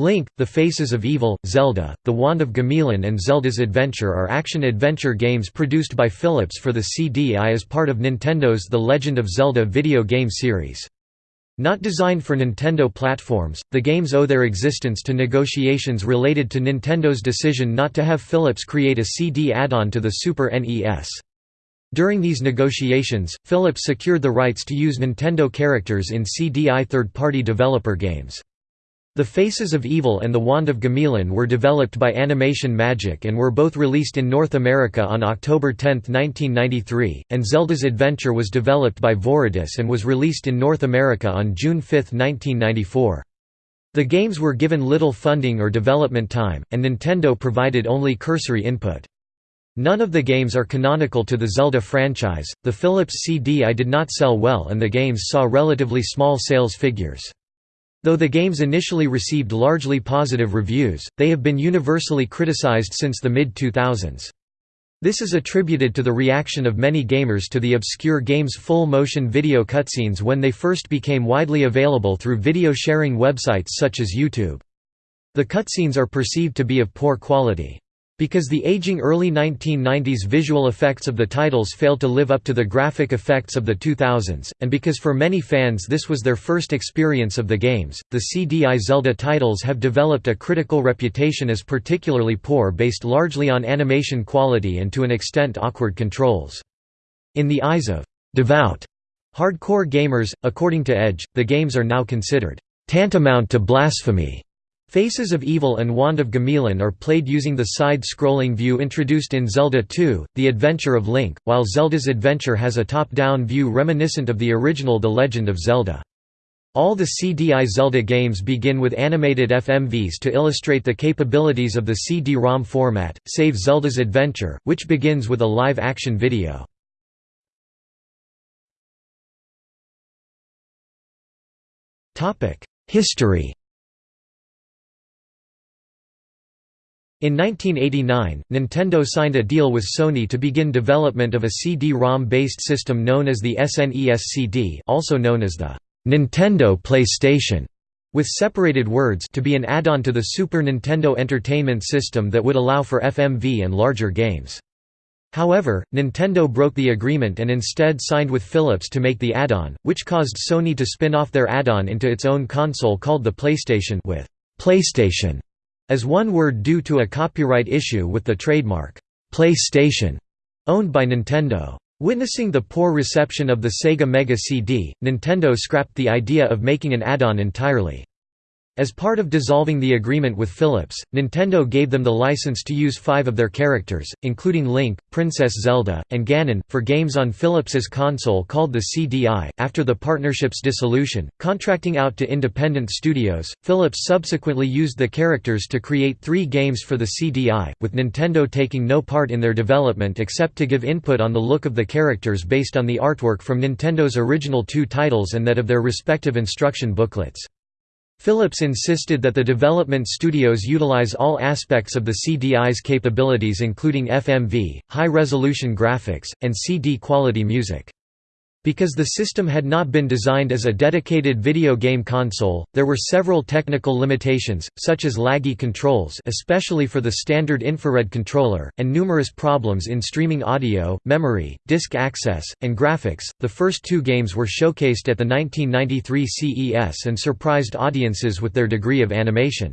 Link, The Faces of Evil, Zelda, The Wand of Gamelon and Zelda's Adventure are action-adventure games produced by Philips for the CDI as part of Nintendo's The Legend of Zelda video game series. Not designed for Nintendo platforms, the games owe their existence to negotiations related to Nintendo's decision not to have Philips create a CD add-on to the Super NES. During these negotiations, Philips secured the rights to use Nintendo characters in CDI third-party developer games. The Faces of Evil and The Wand of Gamelon were developed by Animation Magic and were both released in North America on October 10, 1993, and Zelda's Adventure was developed by Viridis and was released in North America on June 5, 1994. The games were given little funding or development time, and Nintendo provided only cursory input. None of the games are canonical to the Zelda franchise. The Philips CDI did not sell well and the games saw relatively small sales figures. Though the games initially received largely positive reviews, they have been universally criticized since the mid-2000s. This is attributed to the reaction of many gamers to the obscure game's full-motion video cutscenes when they first became widely available through video sharing websites such as YouTube. The cutscenes are perceived to be of poor quality. Because the aging early 1990s visual effects of the titles failed to live up to the graphic effects of the 2000s, and because for many fans this was their first experience of the games, the CDI Zelda titles have developed a critical reputation as particularly poor based largely on animation quality and to an extent awkward controls. In the eyes of devout hardcore gamers, according to Edge, the games are now considered tantamount to blasphemy Faces of Evil and Wand of Gamelon are played using the side-scrolling view introduced in Zelda 2, The Adventure of Link, while Zelda's Adventure has a top-down view reminiscent of the original The Legend of Zelda. All the CDI Zelda games begin with animated FMVs to illustrate the capabilities of the CD-ROM format, save Zelda's Adventure, which begins with a live-action video. History In 1989, Nintendo signed a deal with Sony to begin development of a CD-ROM-based system known as the SNES CD also known as the Nintendo PlayStation, with separated words to be an add-on to the Super Nintendo Entertainment System that would allow for FMV and larger games. However, Nintendo broke the agreement and instead signed with Philips to make the add-on, which caused Sony to spin off their add-on into its own console called the PlayStation with PlayStation as one word due to a copyright issue with the trademark, PlayStation, owned by Nintendo. Witnessing the poor reception of the Sega Mega CD, Nintendo scrapped the idea of making an add-on entirely. As part of dissolving the agreement with Philips, Nintendo gave them the license to use five of their characters, including Link, Princess Zelda, and Ganon, for games on Philips's console called the CDI. After the partnership's dissolution, contracting out to independent studios, Philips subsequently used the characters to create three games for the CDI, with Nintendo taking no part in their development except to give input on the look of the characters based on the artwork from Nintendo's original two titles and that of their respective instruction booklets. Philips insisted that the development studios utilize all aspects of the CDI's capabilities including FMV, high-resolution graphics, and CD-quality music. Because the system had not been designed as a dedicated video game console, there were several technical limitations, such as laggy controls especially for the standard infrared controller, and numerous problems in streaming audio, memory, disk access, and graphics. The first two games were showcased at the 1993 CES and surprised audiences with their degree of animation.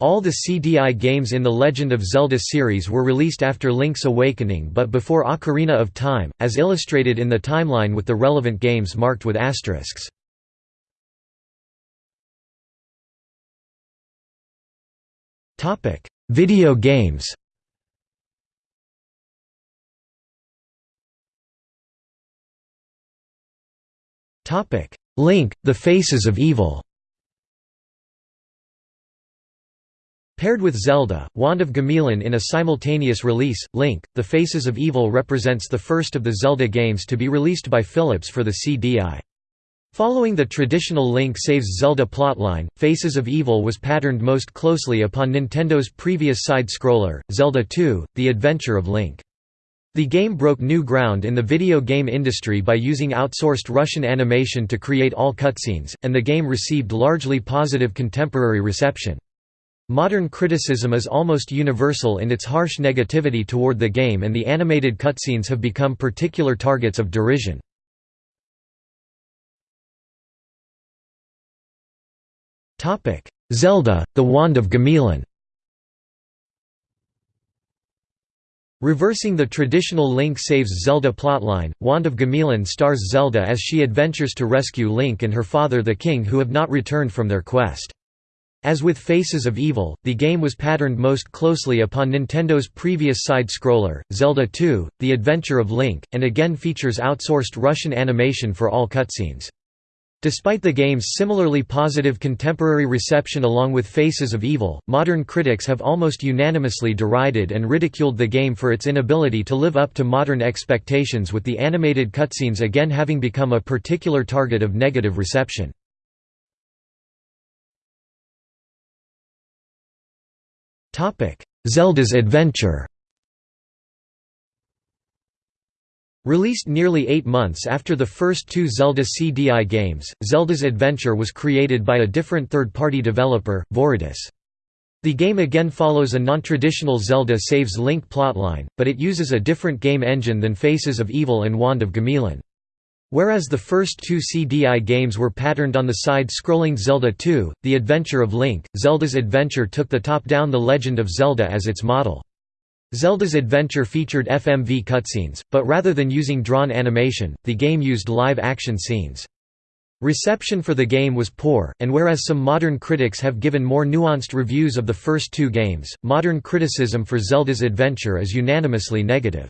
All the CDI games in the Legend of Zelda series were released after Link's Awakening but before Ocarina of Time, as illustrated in the timeline with the relevant games marked with asterisks. Video games Link, The Faces of Evil Paired with Zelda, Wand of Gamelon in a simultaneous release, Link, The Faces of Evil represents the first of the Zelda games to be released by Philips for the CDI. Following the traditional Link saves Zelda plotline, Faces of Evil was patterned most closely upon Nintendo's previous side-scroller, Zelda 2, The Adventure of Link. The game broke new ground in the video game industry by using outsourced Russian animation to create all cutscenes, and the game received largely positive contemporary reception. Modern criticism is almost universal in its harsh negativity toward the game and the animated cutscenes have become particular targets of derision. Zelda, The Wand of Gamelon Reversing the traditional Link saves Zelda plotline, Wand of Gamelon stars Zelda as she adventures to rescue Link and her father the king who have not returned from their quest. As with Faces of Evil, the game was patterned most closely upon Nintendo's previous side-scroller, Zelda 2, The Adventure of Link, and again features outsourced Russian animation for all cutscenes. Despite the game's similarly positive contemporary reception along with Faces of Evil, modern critics have almost unanimously derided and ridiculed the game for its inability to live up to modern expectations with the animated cutscenes again having become a particular target of negative reception. Zelda's Adventure Released nearly eight months after the first two Zelda CDI games, Zelda's Adventure was created by a different third-party developer, Viridis. The game again follows a non-traditional Zelda saves Link plotline, but it uses a different game engine than Faces of Evil and Wand of Gamelon. Whereas the first two CDI games were patterned on the side-scrolling Zelda 2, The Adventure of Link, Zelda's Adventure took the top-down The Legend of Zelda as its model. Zelda's Adventure featured FMV cutscenes, but rather than using drawn animation, the game used live-action scenes. Reception for the game was poor, and whereas some modern critics have given more nuanced reviews of the first two games, modern criticism for Zelda's Adventure is unanimously negative.